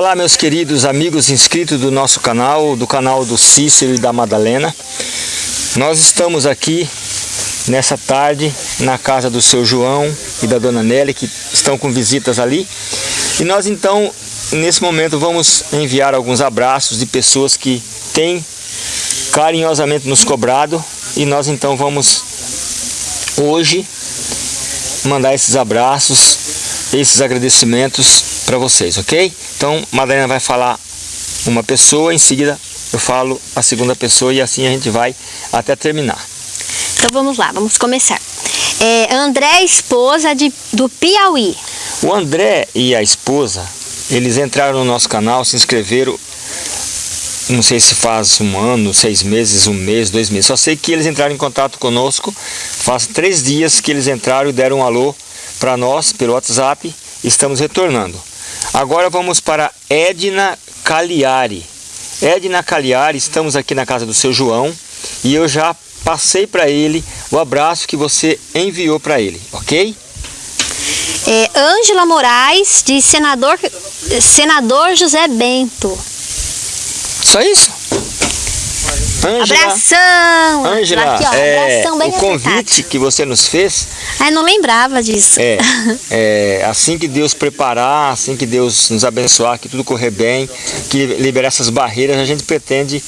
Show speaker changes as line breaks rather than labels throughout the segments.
Olá meus queridos amigos inscritos do nosso canal, do canal do Cícero e da Madalena. Nós estamos aqui nessa tarde na casa do seu João e da dona Nelly que estão com visitas ali. E nós então, nesse momento, vamos enviar alguns abraços de pessoas que têm carinhosamente nos cobrado e nós então vamos hoje mandar esses abraços, esses agradecimentos para vocês, ok? Então, Madalena vai falar uma pessoa, em seguida eu falo a segunda pessoa e assim a gente vai até terminar.
Então vamos lá, vamos começar. É, André, esposa de, do Piauí.
O André e a esposa, eles entraram no nosso canal, se inscreveram, não sei se faz um ano, seis meses, um mês, dois meses. Só sei que eles entraram em contato conosco, faz três dias que eles entraram e deram um alô para nós pelo WhatsApp, estamos retornando. Agora vamos para Edna Cagliari. Edna Cagliari, estamos aqui na casa do seu João e eu já passei para ele o abraço que você enviou para ele, ok?
É, Ângela Moraes, de senador, senador José Bento.
Só isso?
Angela, abração!
Ângela, aqui, ó, é, abração bem o convite que você nos fez...
Ai, não lembrava disso.
É, é, assim que Deus preparar, assim que Deus nos abençoar, que tudo correr bem, que liberar essas barreiras, a gente pretende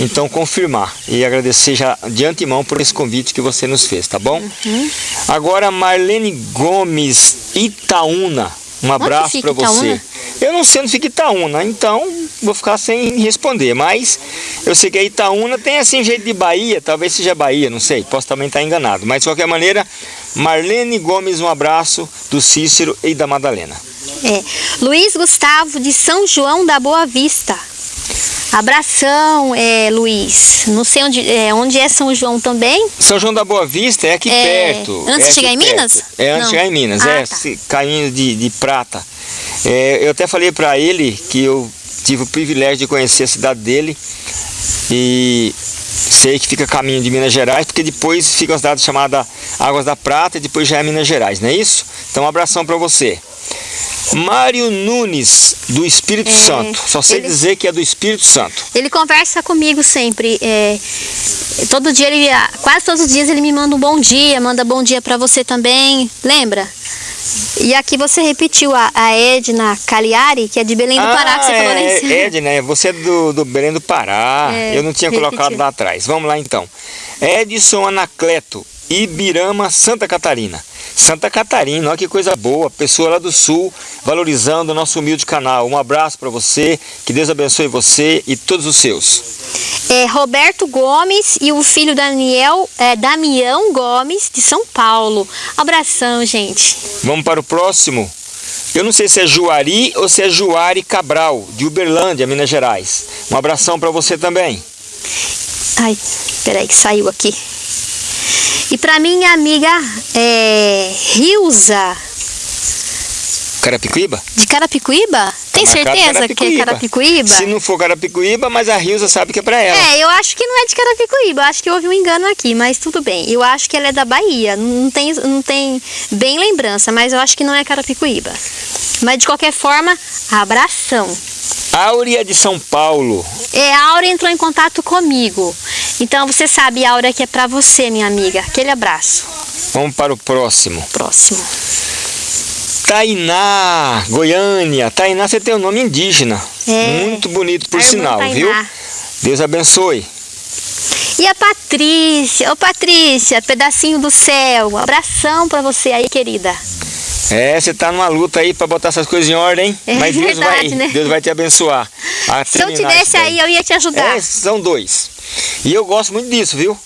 então confirmar e agradecer já de antemão por esse convite que você nos fez, tá bom? Uhum. Agora Marlene Gomes Itaúna, um abraço para você. Eu não sei onde fica Itaúna, então vou ficar sem responder. Mas eu sei que a Itaúna tem assim jeito de Bahia, talvez seja Bahia, não sei. Posso também estar enganado. Mas de qualquer maneira, Marlene Gomes, um abraço do Cícero e da Madalena.
É. Luiz Gustavo de São João da Boa Vista. Abração, é, Luiz. Não sei onde é, onde é São João também.
São João da Boa Vista é aqui é, perto.
Antes
é
de chegar em
perto.
Minas?
É antes de chegar em Minas,
ah,
é
tá.
caminho de, de prata. É, eu até falei para ele que eu tive o privilégio de conhecer a cidade dele e sei que fica caminho de Minas Gerais, porque depois fica uma cidade chamada Águas da Prata e depois já é Minas Gerais, não é isso? Então um abração para você. Mário Nunes, do Espírito
É,
Santo. Só sei
ele-
dizer que é do Espírito Santo.
Ele conversa comigo sempre. é, todo dia ele, quase todos os dias ele me manda um bom dia, manda bom dia pra você também. Lembra? E aqui você repetiu a, a Edna Cagliari, que é de Belém do Pará, que você
é,
falou lá em cima.
é, Edna, é, você é do, do Belém do Pará.
É,
Eu não tinha
repetiu.
colocado lá atrás. Vamos lá então. Edson Anacleto, Ibirama, Santa Catarina. Santa Catarina, olha que coisa boa. Pessoa lá do sul, valorizando o nosso humilde canal. Um abraço para você, que Deus abençoe você e todos os seus.
É, Roberto Gomes e o filho Daniel, é, Damião Gomes, de São Paulo. Abração, gente.
Vamos para o próximo. Eu não sei se é Juari ou se é Juari Cabral, de Uberlândia, Minas Gerais. Um abração para você também.
Ai, peraí que saiu aqui. E pra minha amiga é, Rilza,
Carapicuíba?
de Carapicuíba? Tem certeza que é Carapicuíba?
Se não for Carapicuíba, mas a Rilza sabe que é pra ela.
É, eu acho que não é de Carapicuíba, eu acho que houve um engano aqui, mas tudo bem. Eu acho que ela é da Bahia, não tem, não tem bem lembrança, mas eu acho que não é Carapicuíba. Mas de qualquer forma, abração.
Áurea de São Paulo.
É, a Aura entrou em contato comigo. Então você sabe, Aura, que é pra você, minha amiga. Aquele abraço.
Vamos para o próximo.
Próximo.
Tainá, Goiânia. Tainá, você tem um nome indígena.
É.
Muito bonito, por sinal,
Tainá.
viu? Deus abençoe.
E a Patrícia, ô Patrícia, pedacinho do céu, abração pra você aí, querida.
É, você tá numa luta aí para botar essas coisas em ordem, hein?
É
Mas Deus
verdade,
vai,
né?
Deus vai te abençoar. a
Se eu tivesse aí, eu ia te ajudar.
É, são dois. E eu gosto muito disso, viu?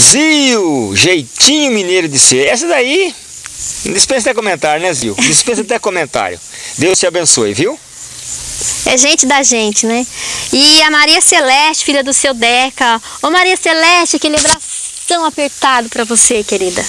Zil, jeitinho mineiro de ser. Essa daí, dispensa até comentário, né, Zil? Dispensa até comentário. Deus te abençoe, viu?
É gente da gente, né? E a Maria Celeste, filha do seu Deca. Ô Maria Celeste, aquele abração apertado pra você, querida.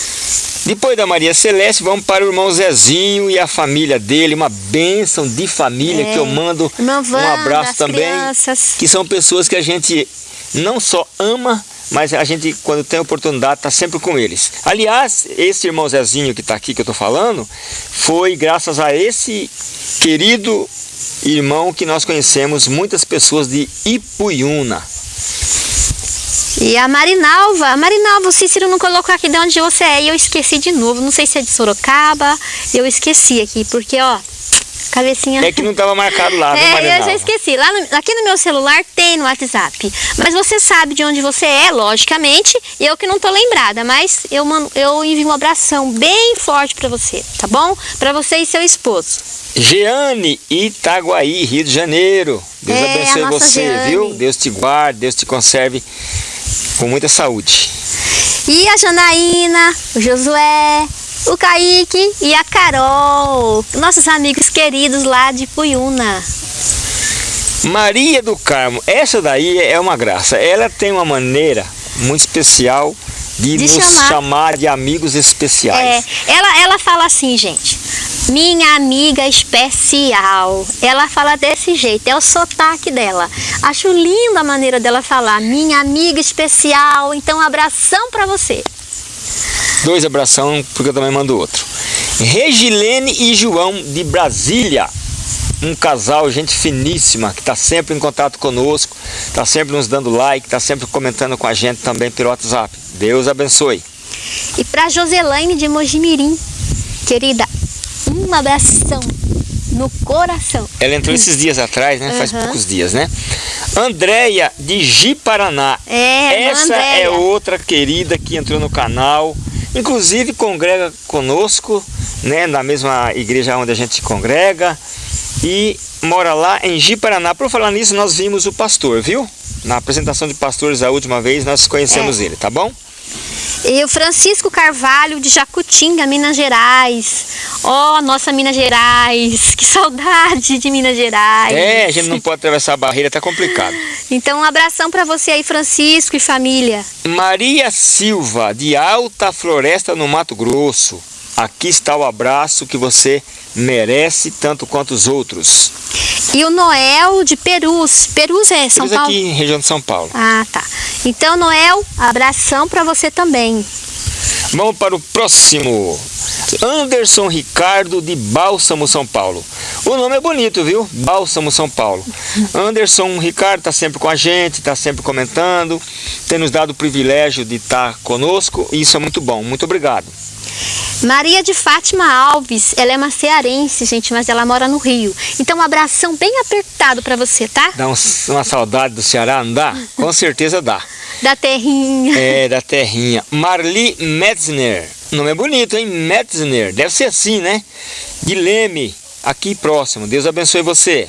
Depois da Maria Celeste, vamos para o irmão Zezinho e a família dele. Uma bênção de família
É.
que eu mando
Irmã
um abraço também.
crianças.
Que são pessoas que a gente não só ama, mas a gente, quando tem oportunidade, está sempre com eles. Aliás, esse irmão Zezinho que está aqui, que eu estou falando, foi graças a esse querido irmão que nós conhecemos muitas pessoas de Ipuiuna.
E a Marinalva, a Marinalva, o Cícero não colocou aqui de onde você é e eu esqueci de novo. Não sei se é de Sorocaba, eu esqueci aqui, porque ó, cabecinha.
É que não estava marcado lá, viu,
É, eu
Marinalva?
já esqueci. Lá no- aqui no meu celular tem no WhatsApp. Mas você sabe de onde você é, logicamente. Eu que não tô lembrada, mas eu, mando, eu envio um abração bem forte pra você, tá bom? Pra você e seu esposo.
Jeane Itaguaí, Rio de Janeiro. Deus
É,
abençoe você,
Jeane.
viu? Deus te guarde, Deus te conserve com muita saúde.
E a Janaína, o Josué, o Kaique e a Carol, nossos amigos queridos lá de Puyuna.
Maria do Carmo, essa daí é uma graça. Ela tem uma maneira muito especial de,
De
nos
chamar.
chamar. de amigos
É,
especiais.
ela, ela fala assim, gente. Minha amiga especial. Ela fala desse jeito, é o sotaque dela. Acho linda a maneira dela falar. Minha amiga especial. Então, um abração pra você.
Dois abração, porque eu também mando outro. Regilene e João de Brasília. Um casal, gente finíssima, que está sempre em contato conosco, está sempre nos dando like, está sempre comentando com a gente também pelo WhatsApp. Deus abençoe.
E pra Joselaine de Mojimirim. Querida, um abração no coração.
Ela entrou esses dias atrás, né? Faz
Aham.
poucos dias, né? Andréia de Ji-Paraná.
É,
Essa é outra querida que entrou no canal. Inclusive congrega conosco, né? Na mesma igreja onde a gente congrega. E mora lá em Ji-Paraná. Por falar nisso, nós vimos o pastor, viu? Na apresentação de pastores a última vez, nós conhecemos
É.
ele, tá bom?
E o Francisco Carvalho de Jacutinga, Minas Gerais. Ó, nossa Minas Gerais. Que saudade de Minas Gerais.
É, a gente não pode atravessar a barreira, tá complicado.
Então, um abração pra você aí, Francisco e família.
Maria Silva, de Alta Floresta, no Mato Grosso. Aqui está o abraço que você merece, tanto quanto os outros.
E o Noel de Perus. Perus é São
Eles
Paulo?
aqui região de São Paulo.
Ah, tá. Então, Noel, abração pra você também.
Vamos para o próximo. Anderson Ricardo, de Bálsamo, São Paulo. O nome é bonito, viu? Bálsamo, São Paulo. Anderson Ricardo está sempre com a gente, está sempre comentando, tem nos dado o privilégio de estar conosco e isso é muito bom. Muito obrigado.
Maria de Fátima Alves, ela é uma cearense, gente, mas ela mora no Rio. Então, um abração bem apertado pra você, tá?
Dá uns- uma saudade do Ceará, não dá? Com certeza dá.
Da terrinha.
É, da terrinha. Marli Metzner. Nome é bonito, hein? Metzner. Deve ser assim, né? Leme, aqui próximo. Deus abençoe você.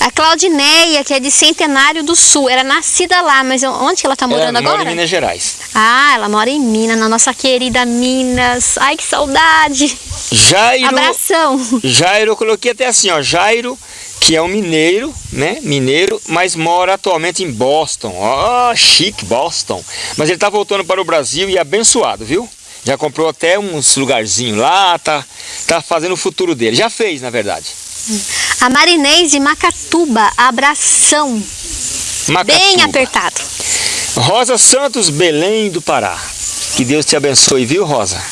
A Claudineia, que é de Centenário do Sul, era nascida lá, mas onde ela tá morando
Ela mora
agora?
em Minas Gerais.
Ah, ela mora em Minas, na nossa querida Minas. Ai, que saudade.
Jairo.
Abração.
Jairo, eu coloquei até assim, ó. Jairo, que é um mineiro, né? Mineiro, mas mora atualmente em Boston. Ó, chique, Boston. Mas ele tá voltando para o Brasil e é abençoado, viu? Já comprou até uns lugarzinhos lá, tá, tá fazendo o futuro dele. Já fez, na verdade.
A Marinês de Macatuba, abração.
Macatuba.
Bem apertado.
Rosa Santos, Belém do Pará. Que Deus te abençoe, viu, Rosa?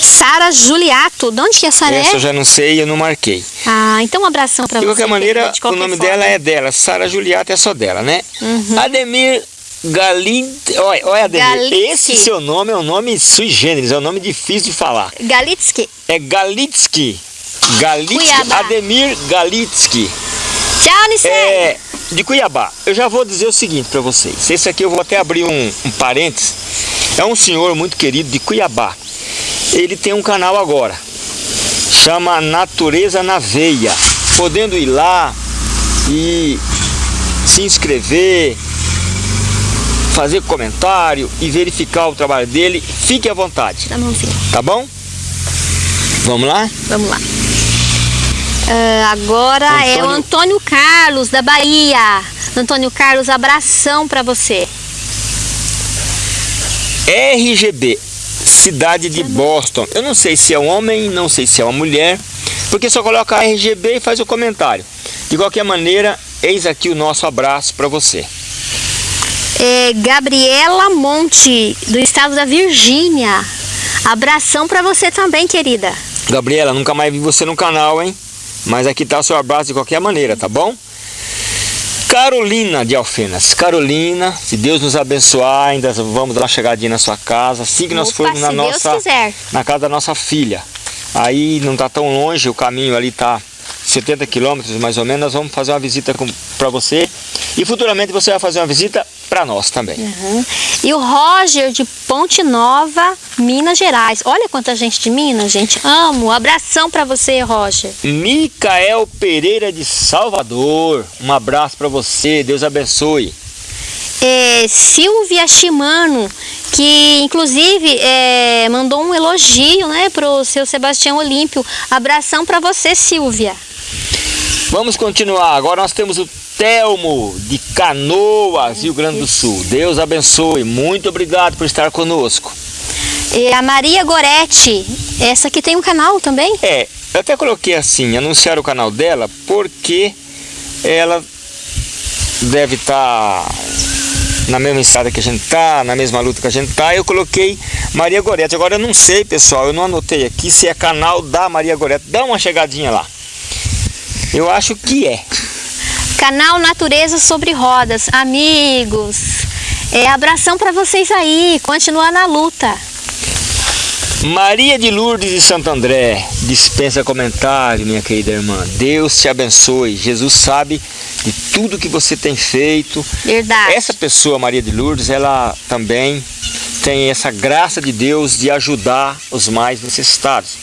Sara Juliato, de onde que é Sara?
Essa eu já não sei, eu não marquei.
Ah, então um abração
De
você.
qualquer maneira,
de qualquer
o nome
forma.
dela é dela. Sara Juliata é só dela, né?
Uhum.
Ademir Galid... Olha, olha
Galitsky.
esse seu nome é um nome sui generis, é um nome difícil de falar.
Galitsky.
É Galitsky. Galitsky,
Cuiabá.
Ademir Galitsky.
Tchau, Nicei.
É, de Cuiabá. Eu já vou dizer o seguinte para vocês. Esse aqui eu vou até abrir um, um parênteses. É um senhor muito querido de Cuiabá. Ele tem um canal agora. Chama Natureza na Veia. Podendo ir lá e se inscrever, fazer comentário e verificar o trabalho dele, fique à vontade,
a mãozinha.
tá bom? Vamos lá?
Vamos lá. Ah, agora é o
Antônio-
Antônio Carlos, da Bahia. Antônio Carlos, abração pra você.
RGB, cidade de Boston. Eu não sei se é um homem, não sei se é uma mulher, porque só coloca RGB e faz o comentário. De qualquer maneira, eis aqui o nosso abraço para você.
É, Gabriela Monte, do estado da Virgínia. Abração pra você também, querida.
Gabriela, nunca mais vi você no canal, hein? Mas aqui está o seu abraço de qualquer maneira, tá bom? Carolina de Alfenas. Carolina, se Deus nos abençoar, ainda vamos dar uma chegadinha na sua casa, assim que nós
Opa,
formos na nossa na casa da nossa filha. Aí não está tão longe, o caminho ali está 70 quilômetros mais ou menos. Nós vamos fazer uma visita para você e futuramente você vai fazer uma visita para nós também.
Uhum. E o Roger de Ponte Nova, Minas Gerais. Olha quanta gente de Minas, gente. Amo. Abração para você, Roger.
Micael Pereira de Salvador. Um abraço para você, Deus abençoe.
É, Silvia Shimano, que inclusive é, mandou um elogio né, pro seu Sebastião Olímpio. Abração para você, Silvia.
Vamos continuar. Agora nós temos o Telmo de Canoas, Rio Grande do Sul. Deus abençoe. Muito obrigado por estar conosco.
E a Maria Goretti, essa aqui tem um canal também?
É, eu até coloquei assim, anunciar o canal dela, porque ela deve estar na mesma estrada que a gente tá, na mesma luta que a gente tá. Eu coloquei Maria Goretti. Agora eu não sei, pessoal, eu não anotei aqui se é canal da Maria Goretti. Dá uma chegadinha lá. Eu acho que é.
Canal Natureza sobre Rodas. Amigos, é, abração para vocês aí. Continua na luta.
Maria de Lourdes de Santo André, dispensa comentário, minha querida irmã. Deus te abençoe. Jesus sabe de tudo que você tem feito.
Verdade.
Essa pessoa, Maria de Lourdes, ela também tem essa graça de Deus de ajudar os mais necessitados.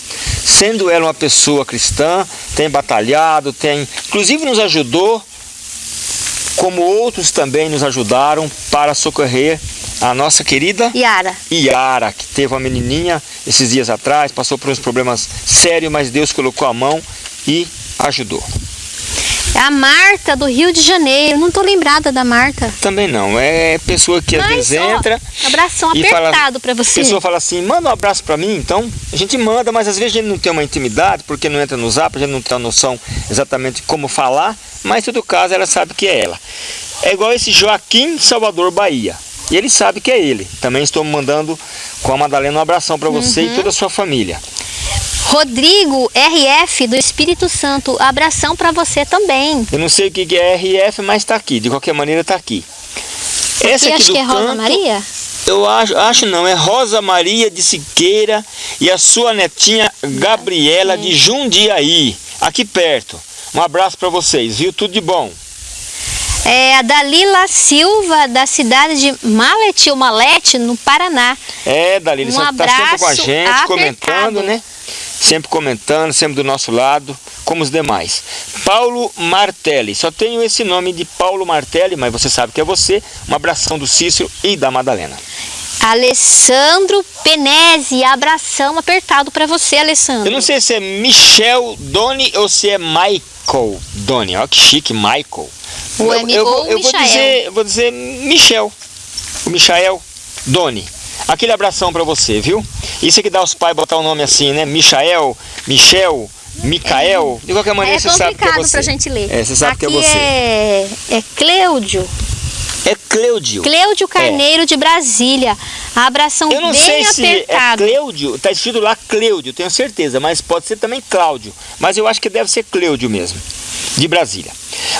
Sendo ela uma pessoa cristã, tem batalhado, tem, inclusive nos ajudou, como outros também nos ajudaram para socorrer a nossa querida
Yara.
Yara, que teve uma menininha esses dias atrás, passou por uns problemas sérios, mas Deus colocou a mão e ajudou.
A Marta do Rio de Janeiro. Não tô lembrada da Marta.
Também não, é pessoa que às vezes
ó,
entra
abração apertado para
A
você.
pessoa fala assim, manda um abraço pra mim, então a gente manda, mas às vezes a gente não tem uma intimidade, porque não entra no zap, a gente não tem noção exatamente como falar, mas em todo caso ela sabe que é ela. É igual esse Joaquim Salvador Bahia. E ele sabe que é ele. Também estou mandando com a Madalena um abração pra você
Uhum.
e toda a sua família.
Rodrigo RF do Espírito Santo. Abração para você também.
Eu não sei o que é RF, mas tá aqui. De qualquer maneira tá aqui. Essa aqui
acho
do
que é Rosa
canto,
Maria.
Eu acho, acho não, é Rosa Maria de Siqueira e a sua netinha Gabriela de Jundiaí, aqui perto. Um abraço para vocês, viu? Tudo de bom.
É a Dalila Silva, da cidade de Malete ou Malete, no Paraná.
É, Dalila,
Um
você está sempre com a gente,
apertado.
comentando, né? Sempre comentando, sempre do nosso lado, como os demais. Paulo Martelli, só tenho esse nome de Paulo Martelli, mas você sabe que é você. Um abração do Cícero e da Madalena.
Alessandro Penese, abração apertado para você, Alessandro.
Eu não sei se é Michel Doni ou se é Michael Doni. Olha que chique, Michael.
O
eu,
amigo
eu, eu vou dizer, vou dizer Michel. O Michael Doni. Aquele abração pra você, viu? Isso é que dá os pais botar o nome assim, né? Michael, Michel, Micael. De qualquer maneira,
é
você sabe que é
complicado
você.
pra gente ler.
É, você sabe
Aqui
que é você.
É, é Cleudio.
É Cleudio.
Cleudio Carneiro de Brasília. Abração
Eu não
bem
sei se é
apertado.
Cleudio, tá escrito lá Cleudio, tenho certeza, mas pode ser também Cláudio. Mas eu acho que deve ser Cleudio mesmo, de Brasília.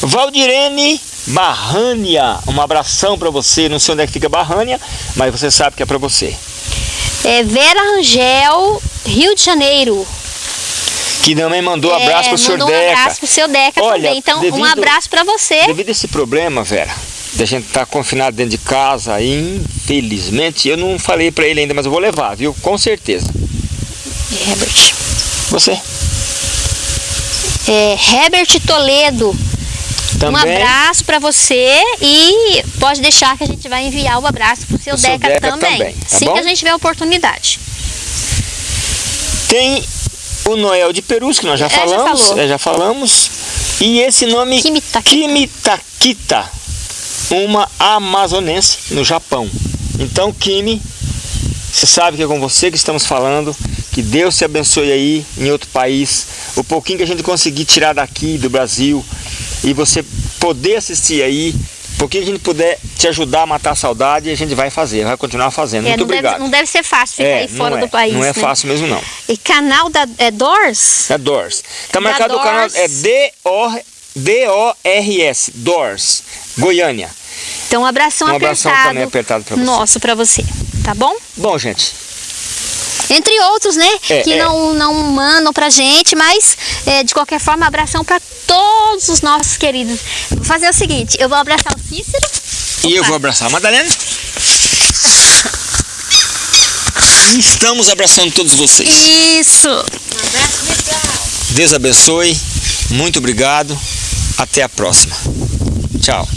Valdirene Barrânia, um abração pra você, não sei onde é que fica Barrânia, mas você sabe que é pra você.
É Vera Rangel, Rio de Janeiro.
Que também mandou
É,
abraço pro senhor
mandou um
Deca.
abraço pro seu Deca
Olha,
também. Então, um
devido-
abraço para você.
Devido a esse problema, Vera, da gente estar confinado dentro de casa, infelizmente, eu não falei pra ele ainda, mas eu vou levar, viu? Com certeza.
Herbert.
Você
É, Herbert Toledo.
Também.
Um abraço para você e pode deixar que a gente vai enviar o abraço pro seu
Pro seu
Deca,
Deca
também.
também, tá
assim
bom?
que a gente tiver a oportunidade.
Tem o Noel de Perus, que nós já
É, já
falamos.
falou.
é, já falamos. E esse nome
Kimitakita.
Kimitakita, uma amazonense no Japão. Então, Kimi, você sabe que é com você que estamos falando. Que Deus te abençoe aí em outro país. O pouquinho que a gente conseguir tirar daqui do Brasil e você poder assistir aí, O que a gente puder te ajudar a matar a saudade, a gente vai fazer, vai continuar fazendo.
É,
Muito
não,
obrigado.
deve, não deve ser fácil ficar
é,
aí fora
não
do
é,
país.
Não é
né?
fácil mesmo, não.
E canal da é Doors?
É Doors. Tá
Da
marcado o canal,
Doors.
é D-O-R-S, Doors, Goiânia.
Então, um abração
Um
apertado.
abração também apertado pra você.
Nosso pra você, tá bom?
Bom, gente,
Entre outros, né?
É,
que
é.
não, não mandam pra gente, mas é, de qualquer forma, abração pra todos os nossos queridos. Vou fazer o seguinte: eu vou abraçar o Cícero.
e eu
Opa.
vou abraçar a Madalena. Estamos abraçando todos vocês.
Isso!
Deus abençoe. Muito obrigado. Até a próxima. Tchau.